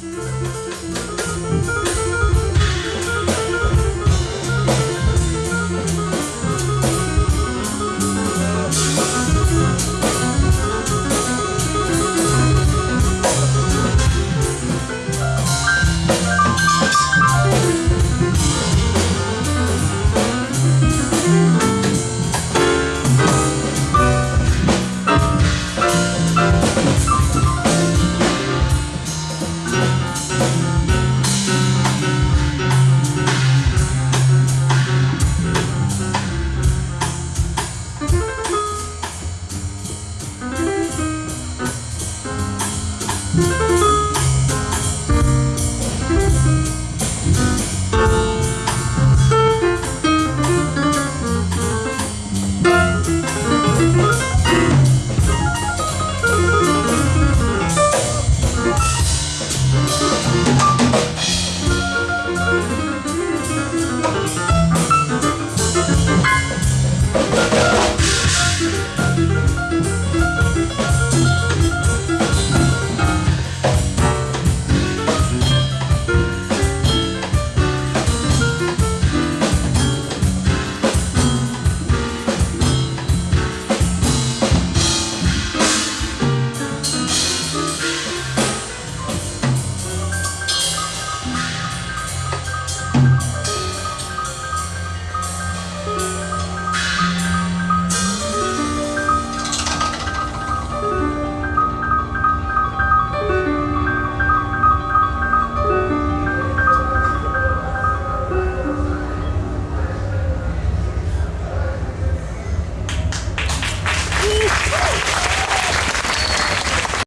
Bye.